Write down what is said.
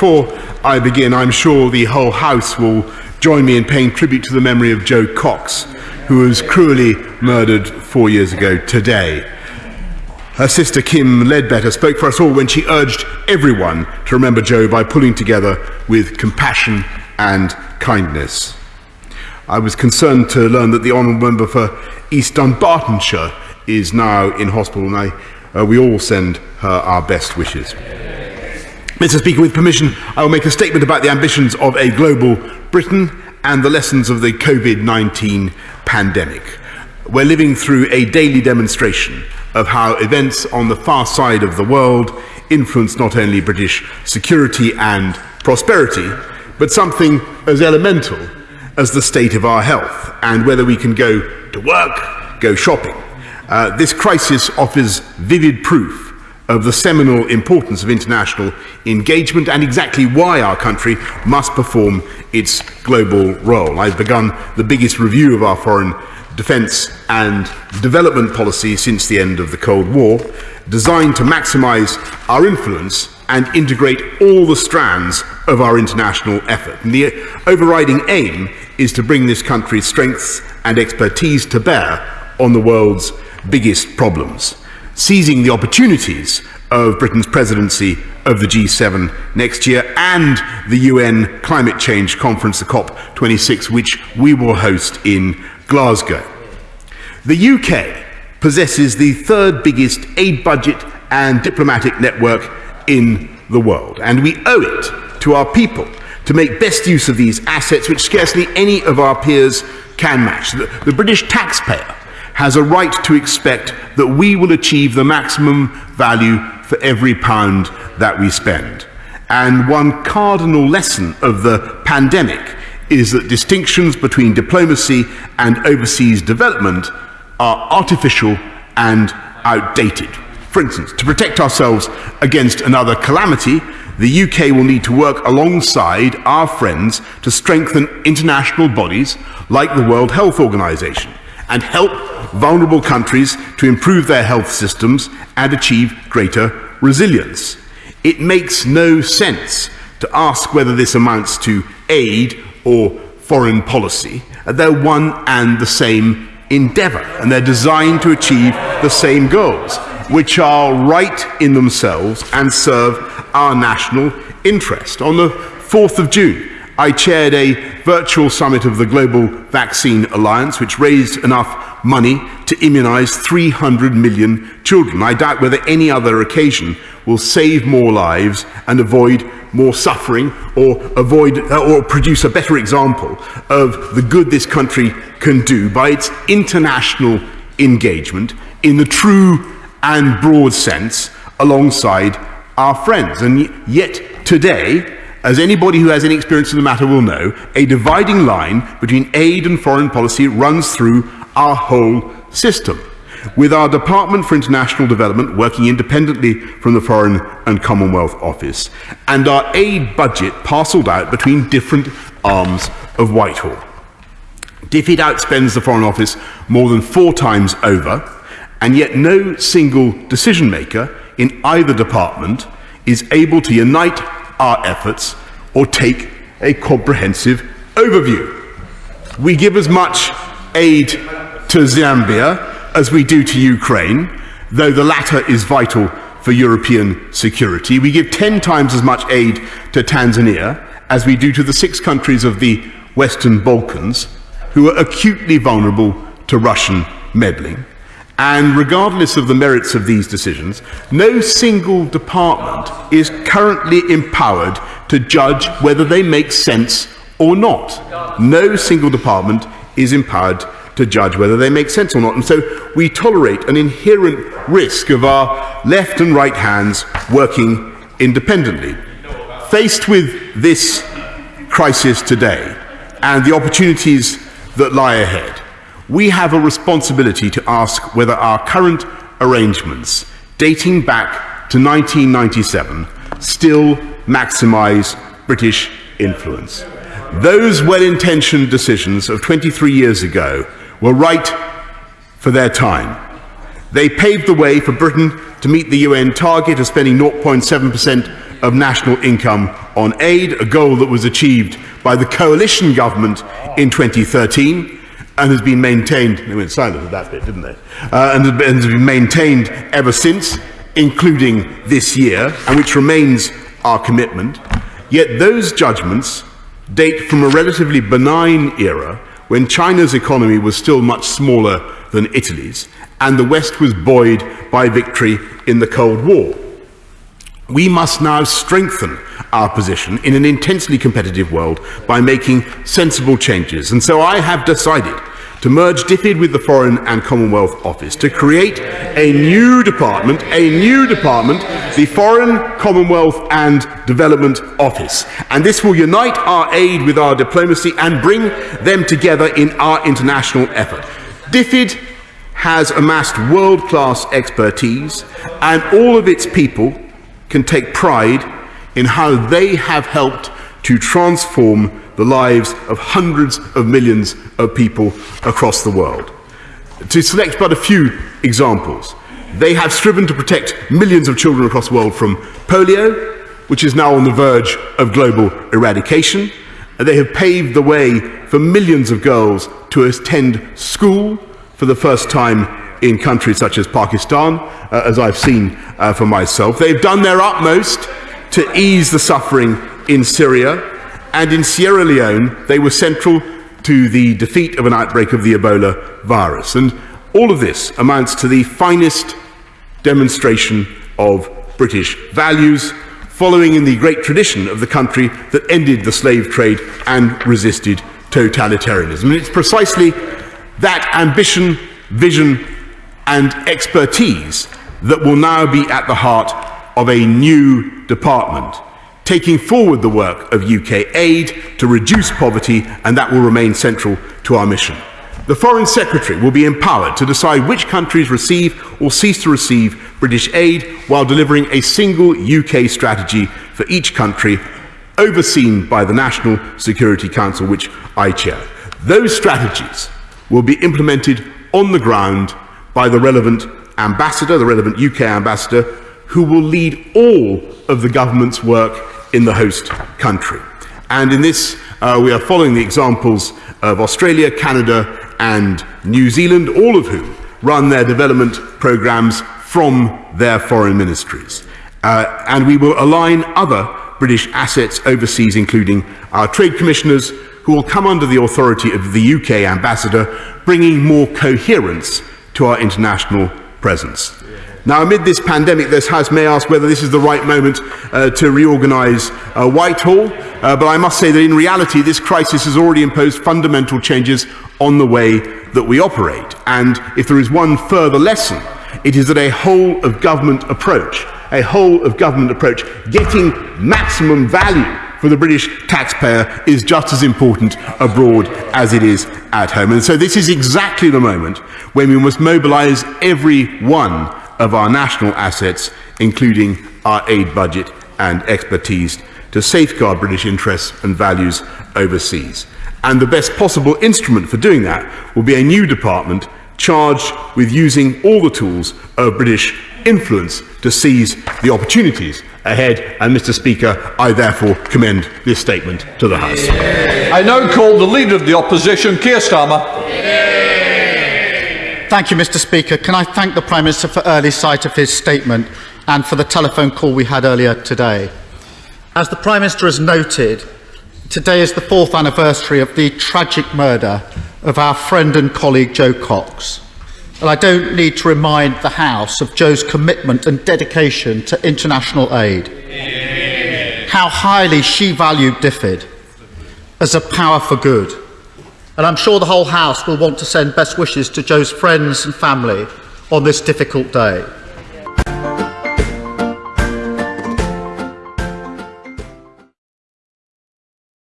before I begin, I'm sure the whole House will join me in paying tribute to the memory of Jo Cox, who was cruelly murdered four years ago today. Her sister Kim Leadbeater spoke for us all when she urged everyone to remember Jo by pulling together with compassion and kindness. I was concerned to learn that the Honourable Member for East Dunbartonshire is now in hospital, and I, uh, we all send her our best wishes. Mr. Speaker, with permission, I will make a statement about the ambitions of a global Britain and the lessons of the COVID 19 pandemic. We're living through a daily demonstration of how events on the far side of the world influence not only British security and prosperity, but something as elemental as the state of our health and whether we can go to work, go shopping. Uh, this crisis offers vivid proof of the seminal importance of international engagement and exactly why our country must perform its global role. I've begun the biggest review of our foreign defence and development policy since the end of the Cold War, designed to maximise our influence and integrate all the strands of our international effort. And the overriding aim is to bring this country's strengths and expertise to bear on the world's biggest problems seizing the opportunities of Britain's presidency of the G7 next year and the UN Climate Change Conference, the COP26, which we will host in Glasgow. The UK possesses the third biggest aid budget and diplomatic network in the world, and we owe it to our people to make best use of these assets, which scarcely any of our peers can match. The, the British taxpayer has a right to expect that we will achieve the maximum value for every pound that we spend. And one cardinal lesson of the pandemic is that distinctions between diplomacy and overseas development are artificial and outdated. For instance, to protect ourselves against another calamity, the UK will need to work alongside our friends to strengthen international bodies like the World Health Organization and help vulnerable countries to improve their health systems and achieve greater resilience. It makes no sense to ask whether this amounts to aid or foreign policy. They're one and the same endeavour, and they're designed to achieve the same goals, which are right in themselves and serve our national interest. On the 4th of June, I chaired a virtual summit of the Global Vaccine Alliance, which raised enough money to immunize 300 million children. I doubt whether any other occasion will save more lives and avoid more suffering or avoid uh, or produce a better example of the good this country can do by its international engagement in the true and broad sense alongside our friends. And yet today, as anybody who has any experience in the matter will know, a dividing line between aid and foreign policy runs through our whole system. With our Department for International Development working independently from the Foreign and Commonwealth Office, and our aid budget parcelled out between different arms of Whitehall. DFID outspends the Foreign Office more than four times over, and yet no single decision maker in either department is able to unite our efforts or take a comprehensive overview. We give as much aid to Zambia as we do to Ukraine, though the latter is vital for European security. We give 10 times as much aid to Tanzania as we do to the six countries of the Western Balkans who are acutely vulnerable to Russian meddling. And regardless of the merits of these decisions, no single department is currently empowered to judge whether they make sense or not. No single department is empowered to judge whether they make sense or not. And so we tolerate an inherent risk of our left and right hands working independently. Faced with this crisis today and the opportunities that lie ahead, we have a responsibility to ask whether our current arrangements, dating back to 1997, still maximise British influence. Those well intentioned decisions of 23 years ago were right for their time. They paved the way for Britain to meet the UN target of spending 0.7% of national income on aid, a goal that was achieved by the coalition government in 2013 and has been maintained, they went silent at that bit, didn't they? Uh, and, and has been maintained ever since, including this year, and which remains our commitment. Yet those judgments date from a relatively benign era when China's economy was still much smaller than Italy's, and the West was buoyed by victory in the Cold War. We must now strengthen our position in an intensely competitive world by making sensible changes. And so I have decided to merge DFID with the Foreign and Commonwealth Office to create a new department, a new department, the Foreign, Commonwealth and Development Office. And this will unite our aid with our diplomacy and bring them together in our international effort. DFID has amassed world-class expertise and all of its people can take pride in how they have helped to transform the lives of hundreds of millions of people across the world. To select but a few examples, they have striven to protect millions of children across the world from polio, which is now on the verge of global eradication. They have paved the way for millions of girls to attend school for the first time in countries such as Pakistan, uh, as I've seen uh, for myself. They've done their utmost to ease the suffering in Syria, and in Sierra Leone, they were central to the defeat of an outbreak of the Ebola virus. And all of this amounts to the finest demonstration of British values, following in the great tradition of the country that ended the slave trade and resisted totalitarianism. And it's precisely that ambition, vision, and expertise that will now be at the heart of a new department, taking forward the work of UK aid to reduce poverty, and that will remain central to our mission. The Foreign Secretary will be empowered to decide which countries receive or cease to receive British aid while delivering a single UK strategy for each country, overseen by the National Security Council, which I chair. Those strategies will be implemented on the ground by the relevant ambassador, the relevant UK ambassador, who will lead all of the government's work in the host country. And in this, uh, we are following the examples of Australia, Canada, and New Zealand, all of whom run their development programs from their foreign ministries. Uh, and we will align other British assets overseas, including our trade commissioners, who will come under the authority of the UK ambassador, bringing more coherence to our international presence. Now, amid this pandemic, this House may ask whether this is the right moment uh, to reorganise uh, Whitehall, uh, but I must say that in reality, this crisis has already imposed fundamental changes on the way that we operate. And if there is one further lesson, it is that a whole of government approach, a whole of government approach, getting maximum value for the British taxpayer is just as important abroad as it is at home. And so this is exactly the moment when we must mobilise every one of our national assets, including our aid budget and expertise, to safeguard British interests and values overseas. And the best possible instrument for doing that will be a new department charged with using all the tools of British influence to seize the opportunities ahead. And Mr Speaker, I therefore commend this statement to the House. I now call the Leader of the Opposition, Keir Starmer. Thank you, Mr Speaker. Can I thank the Prime Minister for early sight of his statement and for the telephone call we had earlier today. As the Prime Minister has noted, today is the fourth anniversary of the tragic murder of our friend and colleague Jo Cox. And I don't need to remind the House of Jo's commitment and dedication to international aid. How highly she valued DFID as a power for good. and I'm sure the whole House will want to send best wishes to Joe's friends and family on this difficult day.